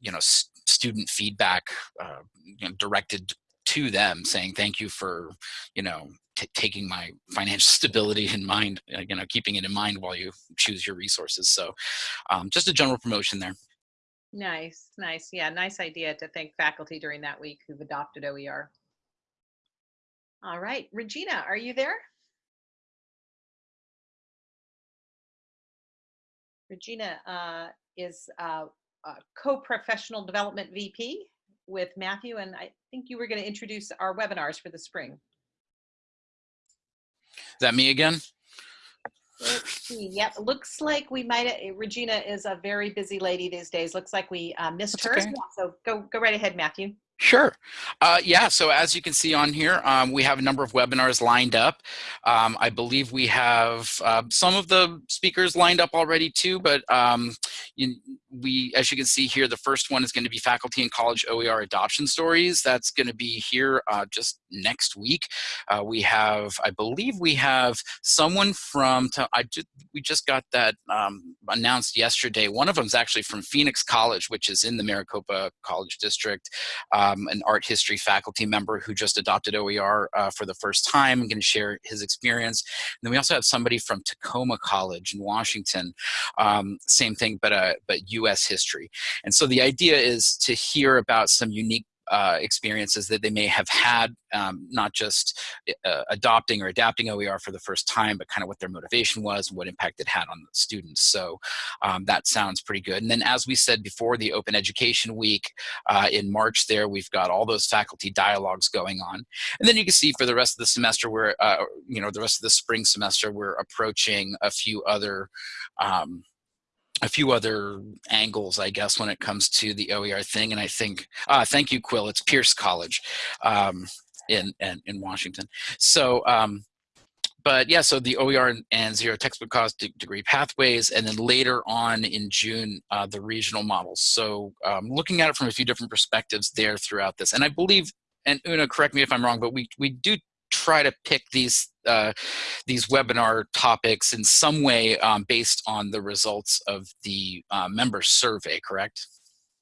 you know student feedback uh, you know, directed to them saying thank you for you know taking my financial *laughs* stability in mind uh, you know keeping it in mind while you choose your resources. So um, just a general promotion there. Nice nice. Yeah nice idea to thank faculty during that week who've adopted oer all right regina are you there? Regina uh, is uh, uh, co-professional development VP with Matthew, and I think you were going to introduce our webinars for the spring. Is that me again? Yep, looks like we might. Uh, Regina is a very busy lady these days. Looks like we uh, missed That's her. Okay. So go go right ahead, Matthew. Sure. Uh, yeah, so as you can see on here, um, we have a number of webinars lined up. Um, I believe we have uh, some of the speakers lined up already too, but um, you, we, as you can see here, the first one is going to be Faculty and College OER Adoption Stories. That's going to be here uh, just next week. Uh, we have, I believe we have someone from, I just, we just got that um, announced yesterday. One of them is actually from Phoenix College, which is in the Maricopa College District, um, an art history faculty member who just adopted OER uh, for the first time and going to share his experience. And then we also have somebody from Tacoma College in Washington, um, same thing, but, uh, but U.S. history. And so the idea is to hear about some unique uh, experiences that they may have had, um, not just uh, adopting or adapting OER for the first time, but kind of what their motivation was, what impact it had on the students. So um, that sounds pretty good. And then as we said before, the Open Education Week uh, in March there, we've got all those faculty dialogues going on. And then you can see for the rest of the semester, we're, uh, you know, the rest of the spring semester, we're approaching a few other um, a few other angles, I guess, when it comes to the OER thing. And I think, uh, thank you, Quill. It's Pierce College um, in, in, in Washington. So, um, but yeah, so the OER and zero textbook cost degree pathways, and then later on in June, uh, the regional models. So um, looking at it from a few different perspectives there throughout this. And I believe, and Una, correct me if I'm wrong, but we, we do try to pick these uh, these webinar topics in some way um, based on the results of the uh, member survey, correct?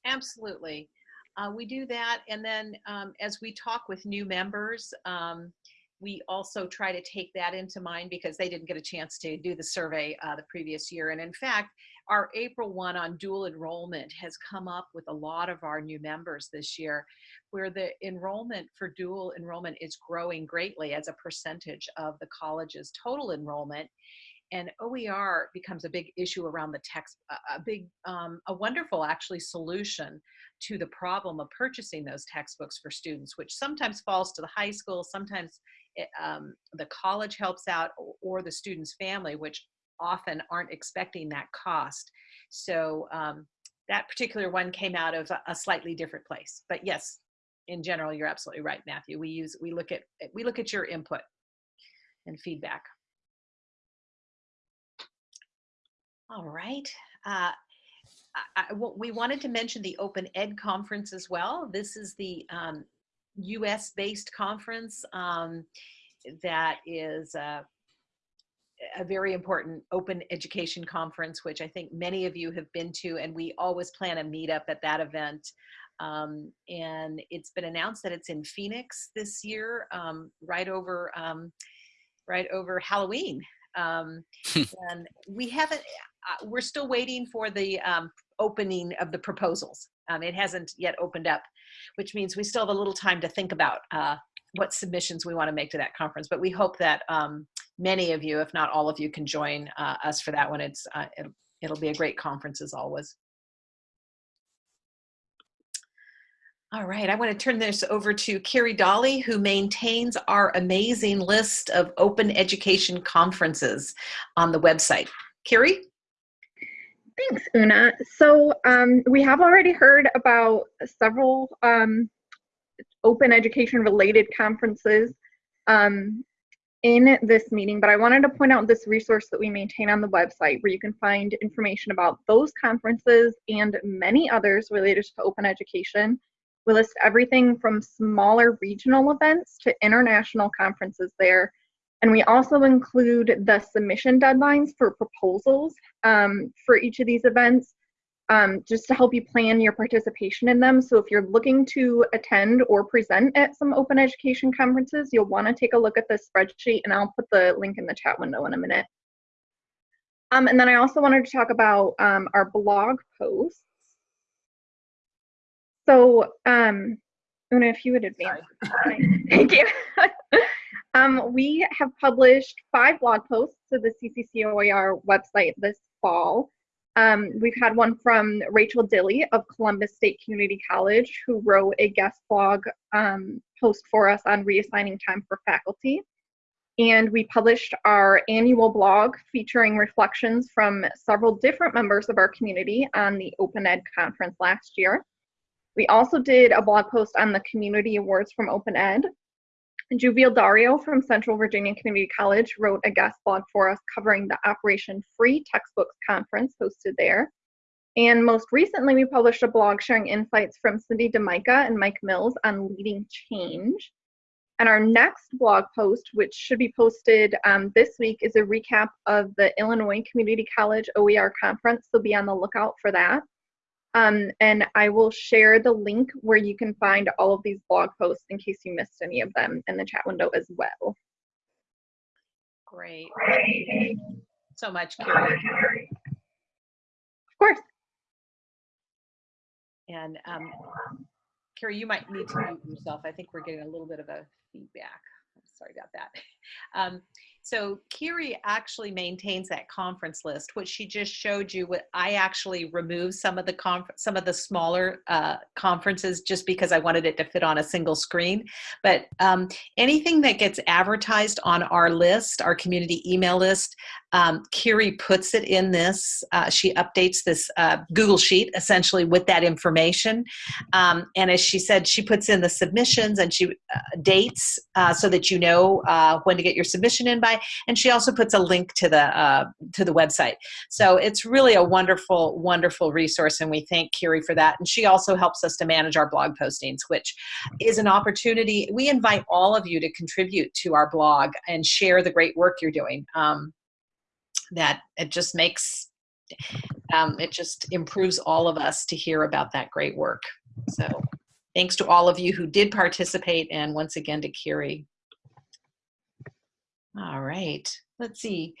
Absolutely. Uh, we do that. And then um, as we talk with new members, um, we also try to take that into mind because they didn't get a chance to do the survey uh, the previous year. And in fact, our April one on dual enrollment has come up with a lot of our new members this year where the enrollment for dual enrollment is growing greatly as a percentage of the college's total enrollment. And OER becomes a big issue around the text, a big, um, a wonderful actually solution to the problem of purchasing those textbooks for students, which sometimes falls to the high school, sometimes it, um, the college helps out or the student's family, which often aren't expecting that cost. So um, that particular one came out of a, slightly different place. But yes, in general, you're absolutely right, Matthew. We use we look at we look at your input and feedback. All right. Uh, I, we wanted to mention the Open Ed conference as well. This is the um, U.S.-based conference um, that is uh, a very important open education conference, which I think many of you have been to, and we always plan a meetup at that event. Um, and it's been announced that it's in Phoenix this year, um, right over um, right over Halloween. Um, *laughs* and we haven't. Uh, we're still waiting for the um, opening of the proposals. Um, it hasn't yet opened up, which means we still have a little time to think about uh, what submissions we want to make to that conference. But we hope that many of you, if not all of you, can join uh, us for that one. It's uh, it'll, it'll be a great conference as always. All right, I want to turn this over to Carrie Dolly, who maintains our amazing list of open education conferences on the website. Carrie? Thanks, Una. So um, we have already heard about several um, open education related conferences. Um, in this meeting, but I wanted to point out this resource that we maintain on the website where you can find information about those conferences and many others related to open education. We list everything from smaller regional events to international conferences there. And we also include the submission deadlines for proposals um, for each of these events um, just to help you plan your participation in them. So if you're looking to attend or present at some open education conferences, you'll want to take a look at this spreadsheet and I'll put the link in the chat window in a minute. Um, and then I also wanted to talk about um, our blog posts. So, um, Una, if you would advance. *laughs* Thank you. *laughs* um, we have published five blog posts to the CCCOER website this fall. Um, we've had one from Rachel Dilly of Columbus State Community College, who wrote a guest blog um, post for us on reassigning time for faculty. And we published our annual blog featuring reflections from several different members of our community on the Open Ed conference last year. We also did a blog post on the community awards from Open Ed, Juviel Dario from Central Virginia Community College wrote a guest blog for us covering the Operation Free Textbooks Conference hosted there. And most recently, we published a blog sharing insights from Cindy DeMica and Mike Mills on leading change. And our next blog post, which should be posted um, this week, is a recap of the Illinois Community College OER conference. So be on the lookout for that. Um, and I will share the link where you can find all of these blog posts in case you missed any of them in the chat window as well. Great. So much, Carrie. Of course. And um, Carrie, you might need to mute yourself. I think we're getting a little bit of a feedback. Sorry about that. *laughs* Um, so Kiri actually maintains that conference list. which she just showed you, what I actually removed some of the conf some of the smaller uh, conferences just because I wanted it to fit on a single screen. But um, anything that gets advertised on our list, our community email list, um, Kiri puts it in this. Uh, she updates this uh, Google Sheet essentially with that information. Um, and as she said, she puts in the submissions and she uh, dates uh, so that you know uh, when to get your submission in by. And she also puts a link to the uh, to the website. So it's really a wonderful, wonderful resource, and we thank Kiri for that. And she also helps us to manage our blog postings, which is an opportunity. We invite all of you to contribute to our blog and share the great work you're doing. Um, that it just makes um, it just improves all of us to hear about that great work. So thanks to all of you who did participate and once again to Kiri. All right, let's see.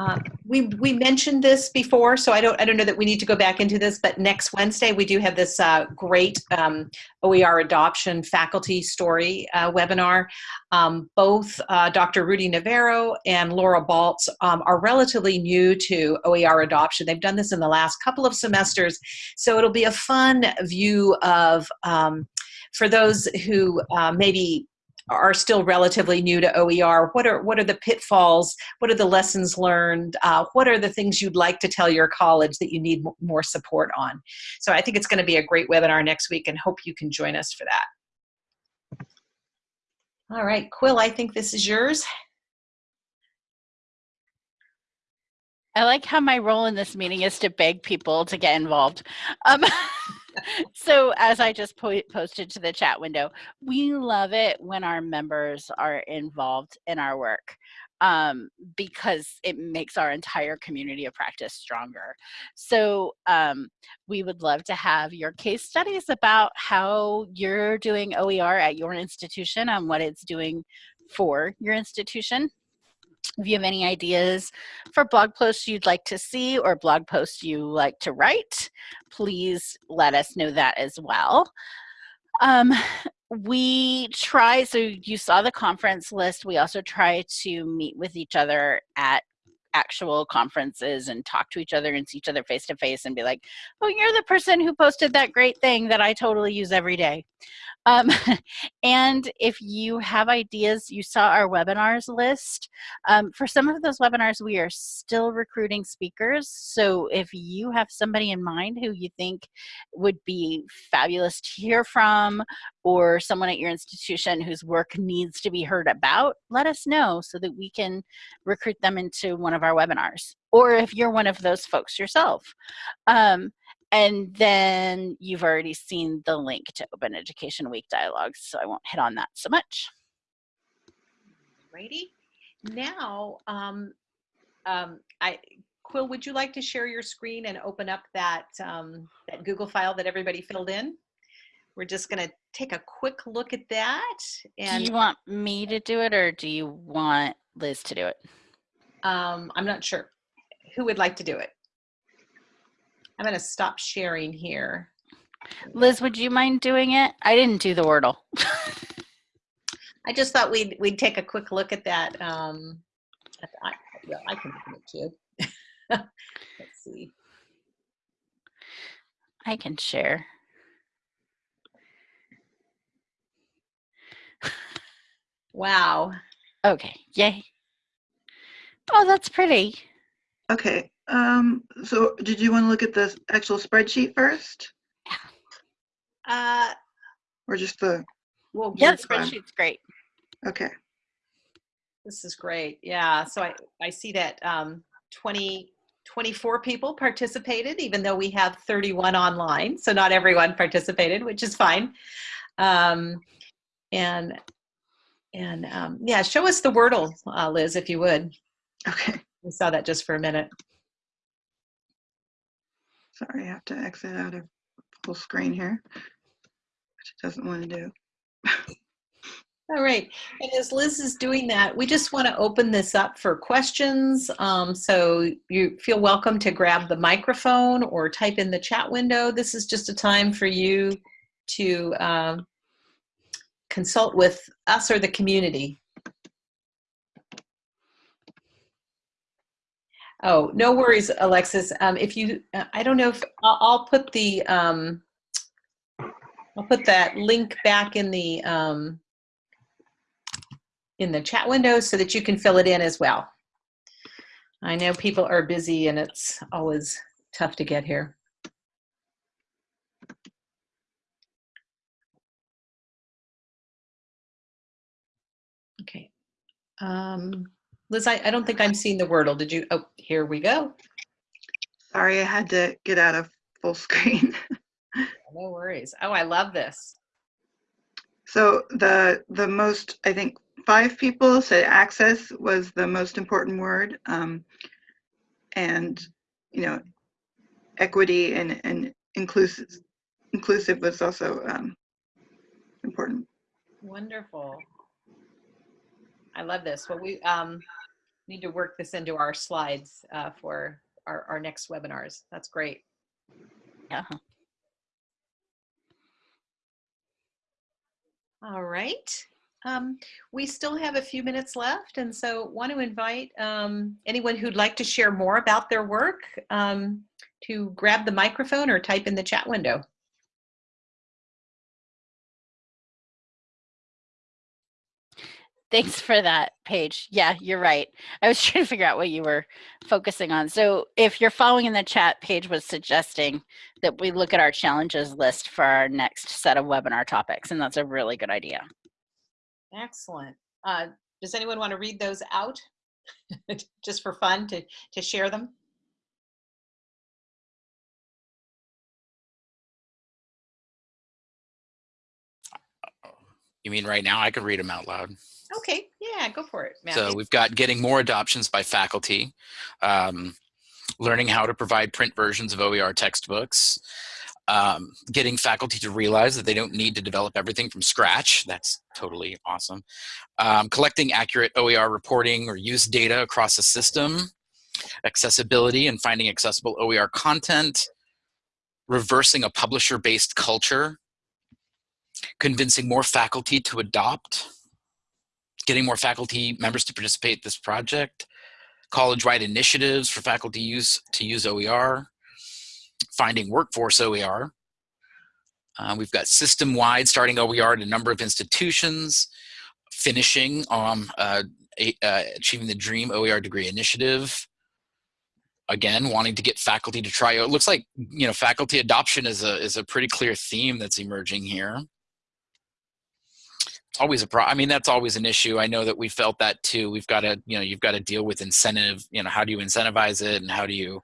Uh, we we mentioned this before, so I don't I don't know that we need to go back into this. But next Wednesday we do have this uh, great um, OER adoption faculty story uh, webinar. Um, both uh, Dr. Rudy Navarro and Laura Baltz um, are relatively new to OER adoption. They've done this in the last couple of semesters, so it'll be a fun view of um, for those who uh, maybe are still relatively new to OER, what are what are the pitfalls? What are the lessons learned? Uh, what are the things you'd like to tell your college that you need more support on? So I think it's going to be a great webinar next week, and hope you can join us for that. All right, Quill, I think this is yours. I like how my role in this meeting is to beg people to get involved. Um, *laughs* so as I just po posted to the chat window, we love it when our members are involved in our work um, because it makes our entire community of practice stronger. So um, we would love to have your case studies about how you're doing OER at your institution and what it's doing for your institution. If you have any ideas for blog posts you'd like to see or blog posts you like to write, please let us know that as well. Um, we try, so you saw the conference list. We also try to meet with each other at actual conferences and talk to each other and see each other face to face and be like, oh, you're the person who posted that great thing that I totally use every day. Um, *laughs* and if you have ideas, you saw our webinars list. Um, for some of those webinars, we are still recruiting speakers. So if you have somebody in mind who you think would be fabulous to hear from, or someone at your institution whose work needs to be heard about, let us know so that we can recruit them into one of our webinars. Or if you're one of those folks yourself. Um, and then you've already seen the link to Open Education Week dialogues, so I won't hit on that so much. Righty. Now, um, um, I, Quill, would you like to share your screen and open up that, um, that Google file that everybody filled in? We're just going to take a quick look at that. And do you want me to do it or do you want Liz to do it? Um, I'm not sure. Who would like to do it? I'm going to stop sharing here. Liz, would you mind doing it? I didn't do the Wordle. *laughs* I just thought we'd we'd take a quick look at that. Um, I, well, I can do it too. *laughs* Let's see. I can share. Wow. Okay, yay. Oh, that's pretty. Okay, um, so did you want to look at the actual spreadsheet first? Uh, or just the? Well, yeah, the spreadsheet's great. Okay. This is great. Yeah. So I, I see that um, 20, 24 people participated, even though we have 31 online. So not everyone participated, which is fine. Um, and and um, yeah, show us the Wordle, uh, Liz, if you would. Okay. We saw that just for a minute. Sorry, I have to exit out of full screen here, which it doesn't want to do. All right. And as Liz is doing that, we just want to open this up for questions. Um, so you feel welcome to grab the microphone or type in the chat window. This is just a time for you to um, consult with us or the community. Oh, no worries, Alexis. Um, if you, I don't know if I'll, I'll put the, um, I'll put that link back in the, um, in the chat window so that you can fill it in as well. I know people are busy and it's always tough to get here. Okay. Um, Liz, I, I don't think I'm seeing the Wordle. Did you? Oh, here we go. Sorry, I had to get out of full screen. *laughs* No worries. Oh, I love this. So the the most I think five people said access was the most important word, um, and you know equity and and inclusive inclusive was also um, important. Wonderful. I love this. Well, we um, need to work this into our slides uh, for our, our next webinars. That's great. Yeah. All right. Um, we still have a few minutes left, and so want to invite um, anyone who'd like to share more about their work um, to grab the microphone or type in the chat window. Thanks for that, Paige. Yeah, you're right. I was *laughs* trying to figure out what you were focusing on. So if you're following in the chat, Paige was suggesting that we look at our challenges list for our next set of webinar topics, and that's a really good idea. Excellent. Uh, does anyone want to read those out *laughs* just for fun to, to share them? You mean right now? I could read them out loud. Okay, yeah, go for it. So we've got getting more adoptions by faculty, um, learning how to provide print versions of OER textbooks, um, getting faculty to realize that they don't need to develop everything from scratch. That's totally awesome. Um, collecting accurate OER reporting or use data across the system, accessibility and finding accessible OER content, reversing a publisher-based culture, convincing more faculty to adopt, getting more faculty members to participate in this project, college-wide initiatives for faculty use to use OER, finding workforce OER. Uh, we've got system-wide starting OER at a number of institutions, finishing um, uh, a, uh, achieving the DREAM OER degree initiative. Again, wanting to get faculty to try. It looks like you know faculty adoption is a is a pretty clear theme that's emerging here it's always a problem. i mean that's always an issue. I know that we felt that too. We've got to you know you've got to deal with incentive you know how do you incentivize it and how do you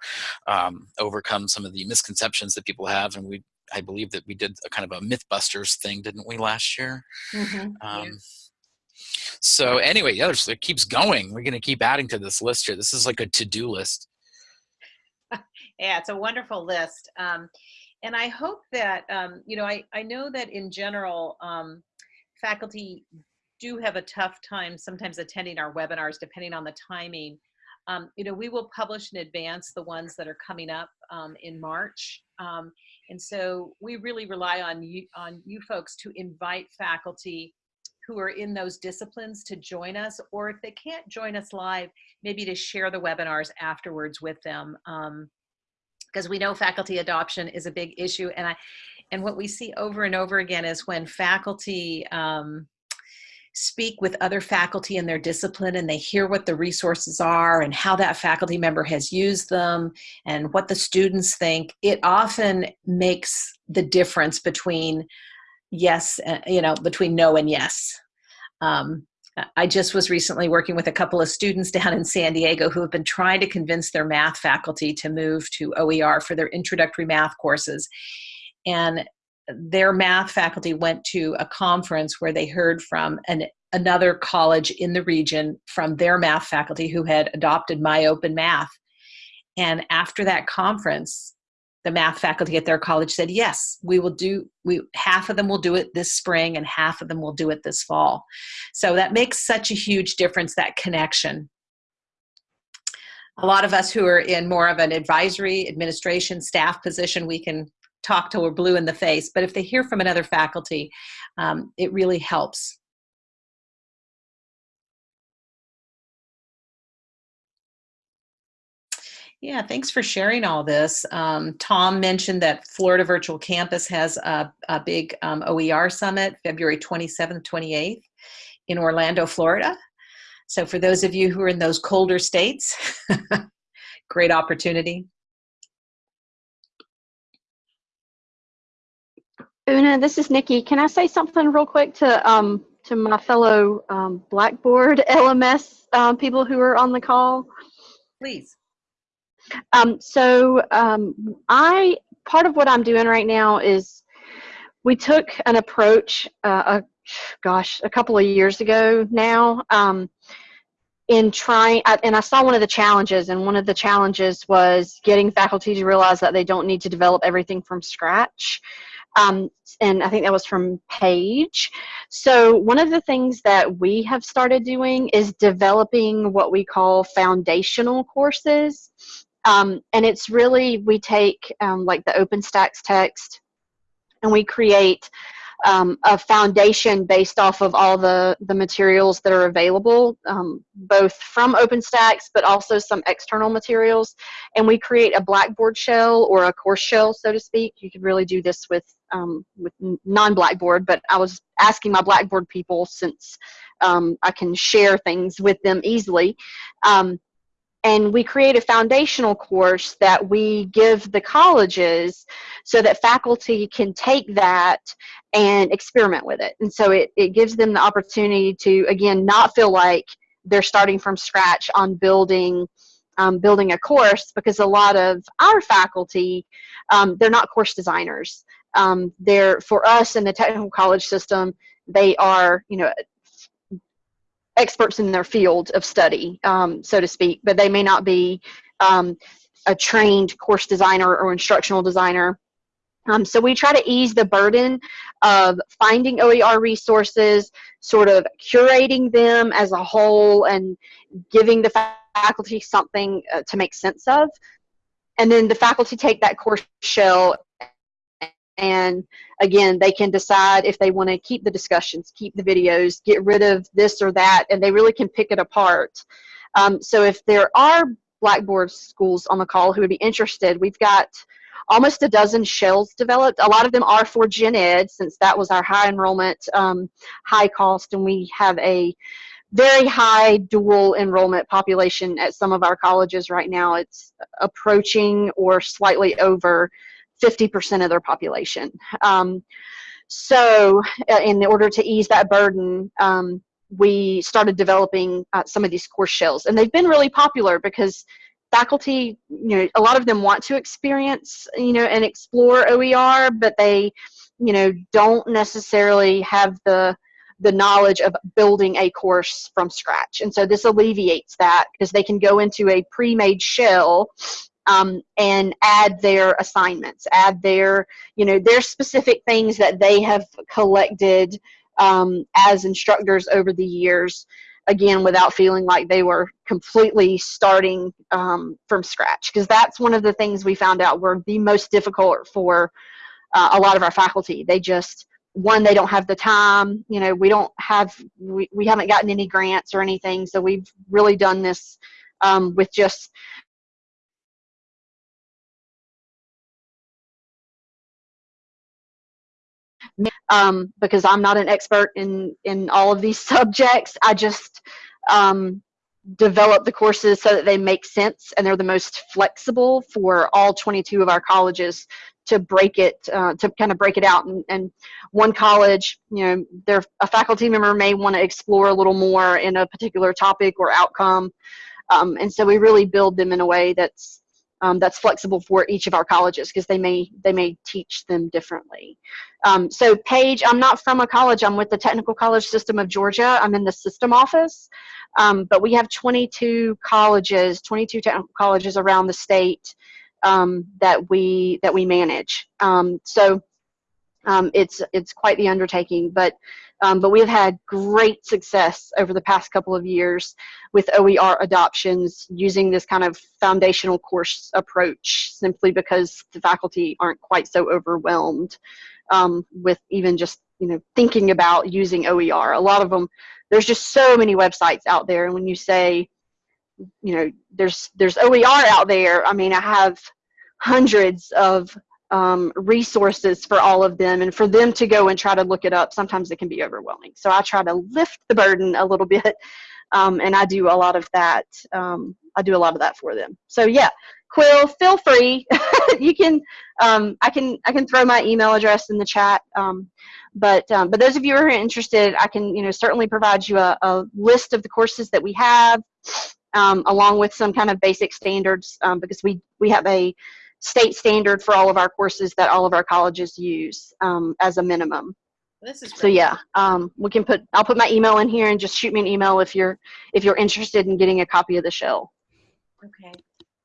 um, overcome some of the misconceptions that people have? And we i believe that we did a kind of a mythbusters thing didn't we last year? Mhm, um, so anyway yeah there's, it keeps going. We're going to keep adding to this list here. This is like a to-do list. *laughs* Yeah, it's a wonderful list. Um, and I hope that, um, you know, I, I know that in general, um, faculty do have a tough time sometimes attending our webinars depending on the timing. Um, you know, we will publish in advance the ones that are coming up um, in March. Um, and so we really rely on you, on you folks to invite faculty who are in those disciplines to join us, or if they can't join us live, maybe to share the webinars afterwards with them. Um, because we know faculty adoption is a big issue and i and what we see over and over again is when faculty um, speak with other faculty in their discipline and they hear what the resources are and how that faculty member has used them and what the students think it often makes the difference between yes uh, you know between no and yes um, I just was recently working with a couple of students down in San Diego who have been trying to convince their math faculty to move to OER for their introductory math courses. And their math faculty went to a conference where they heard from an, another college in the region from their math faculty who had adopted MyOpenMath. And after that conference, the math faculty at their college said, yes, we will do, we, half of them will do it this spring and half of them will do it this fall. So that makes such a huge difference, that connection. A lot of us who are in more of an advisory, administration, staff position, we can talk till we're blue in the face, but if they hear from another faculty, um, it really helps. Yeah, thanks for sharing all this. Um, Tom mentioned that Florida Virtual Campus has a, a big um, OER summit, February 27th, 28th in Orlando, Florida. So for those of you who are in those colder states, *laughs* great opportunity. Una, this is Nikki. Can I say something real quick to um, to my fellow um, Blackboard *laughs* LMS um, people who are on the call? Please. Um, so um, I part of what I'm doing right now is we took an approach, uh, a, gosh, a couple of years ago now, um, in trying, and I saw one of the challenges, and one of the challenges was getting faculty to realize that they don't need to develop everything from scratch. Um, and I think that was from Paige. So one of the things that we have started doing is developing what we call foundational courses. Um, and it's really, we take um, like the OpenStax text and we create um, a foundation based off of all the, the materials that are available, um, both from OpenStax, but also some external materials. And we create a Blackboard shell or a course shell, so to speak. You could really do this with, um, with non-Blackboard, but I was asking my Blackboard people since um, I can share things with them easily. Um, and we create a foundational course that we give the colleges so that faculty can take that and experiment with it. And so it, it gives them the opportunity to, again, not feel like they're starting from scratch on building um, building a course because a lot of our faculty, um, they're not course designers. Um, they're, for us in the technical college system, they are, you know, experts in their field of study, um, so to speak, but they may not be um, a trained course designer or instructional designer. Um, so we try to ease the burden of finding OER resources, sort of curating them as a whole and giving the faculty something uh, to make sense of. And then the faculty take that course shell and again they can decide if they want to keep the discussions keep the videos get rid of this or that and they really can pick it apart. Um, so if there are blackboard schools on the call who would be interested we've got almost a dozen shells developed. A lot of them are for gen ed since that was our high enrollment um, high cost and we have a very high dual enrollment population at some of our colleges right now. It's approaching or slightly over 50% of their population. Um, so uh, in order to ease that burden, um, we started developing uh, some of these course shells. And they've been really popular because faculty, you know, a lot of them want to experience, you know, and explore OER, but they, you know, don't necessarily have the the knowledge of building a course from scratch. And so this alleviates that because they can go into a pre-made shell um, and add their assignments, add their, you know, their specific things that they have collected um, as instructors over the years, again, without feeling like they were completely starting um, from scratch. Because that's one of the things we found out were the most difficult for uh, a lot of our faculty. They just, one, they don't have the time, you know, we don't have, we, we haven't gotten any grants or anything, so we've really done this um, with just um, because I'm not an expert in, in all of these *laughs* subjects. I just um, develop the courses so that they make sense and they're the most flexible for all 22 of our colleges to break it uh, to kind of break it out and, and one college you know their a faculty member may want to explore a little more in a particular topic or outcome um, and so we really build them in a way that's um, that's flexible for each of our colleges because they may they may teach them differently. Um, so Paige, I'm not from a college. I'm with the Technical College System of Georgia. I'm in the system office, um, but we have 22 colleges, 22 technical colleges around the state um, that we that we manage. Um, so um, it's it's quite the undertaking, but um, but we have had great success over the past couple of years with OER adoptions using this kind of foundational course approach simply because the faculty aren't quite so overwhelmed um, with even just you know thinking about using OER. A lot of them, there's just so many websites out there, and when you say, you know, there's there's OER out there, I mean, I have hundreds of um, resources for all of them and for them to go and try to look it up sometimes it can be overwhelming. So i try to lift the burden a little *laughs* bit um, and i do a lot of that um, i do a lot of that for them. So yeah quill feel free. *laughs* You can um, i can i can throw my email address in the chat um, but um, but those of you who are interested i can you know certainly provide you a, a list of the courses that we have along with some kind of basic standards because we we have a state standard for all of our courses that all of our colleges use um, as a minimum. This is great. So yeah, um, we can put. I'll put my email in here and just shoot me an email if you're if you're interested in getting a copy of the shell. Okay.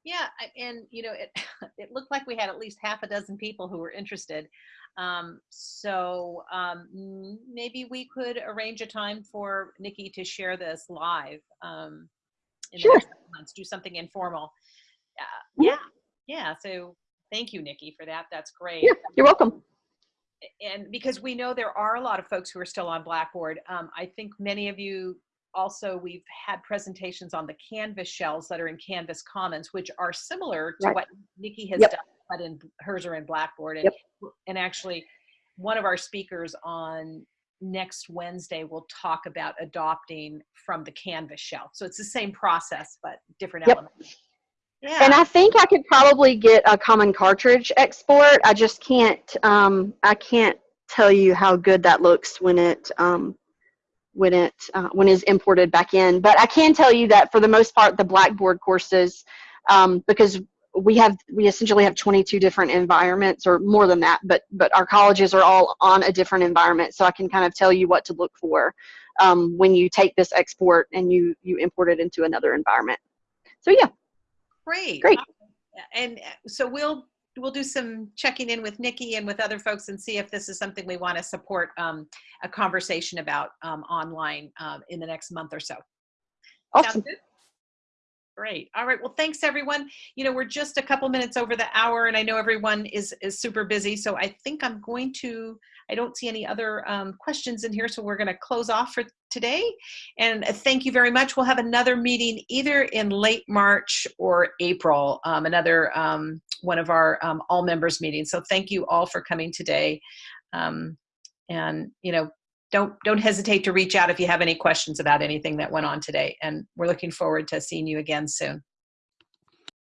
Yeah, and you know, it *laughs* it looked like we had at least half a dozen people who were interested. Um, so um, maybe we could arrange a time for Nikki to share this live. Um, in the Sure. next couple months, do something informal. Uh, yeah, yeah. So thank you, Nikki, for that. That's great. Yeah, you're welcome. and because we know there are a lot of folks who are still on Blackboard, um, I think many of you also we've had presentations on the Canvas shells that are in Canvas Commons, which are similar to Right. what Nikki has Yep. done, but in hers are in Blackboard. And, Yep. and actually, one of our speakers on next Wednesday will talk about adopting from the Canvas shell. So it's the same process, but different Yep. elements. Yeah. And I think I could probably get a common cartridge export. I just can't. Um, I can't tell you how good that looks when it um, when it uh, when is imported back in. But I can tell you that for the most part, the Blackboard courses, um, because we have we essentially have 22 different environments or more than that. But but our colleges are all on a different environment, so I can kind of tell you what to look for um, when you take this export and you you import it into another environment. So yeah. Great. Great. And uh, so we'll we'll do some checking in with Nikki and with other folks and see if this is something we want to support um, a conversation about um, online um, in the next month or so. Awesome. Great. All right. Well, thanks everyone. You know, we're just a couple minutes over the hour and I know everyone is, is super busy. So I think I'm going to, I don't see any other um, questions in here. So we're going to close off for today. And uh, thank you very much. We'll have another meeting either in late March or April, um, another um, one of our um, all members meetings. So thank you all for coming today. Um, and, you know, don't don't hesitate to reach out if you have any questions about anything that went on today and we're looking forward to seeing you again soon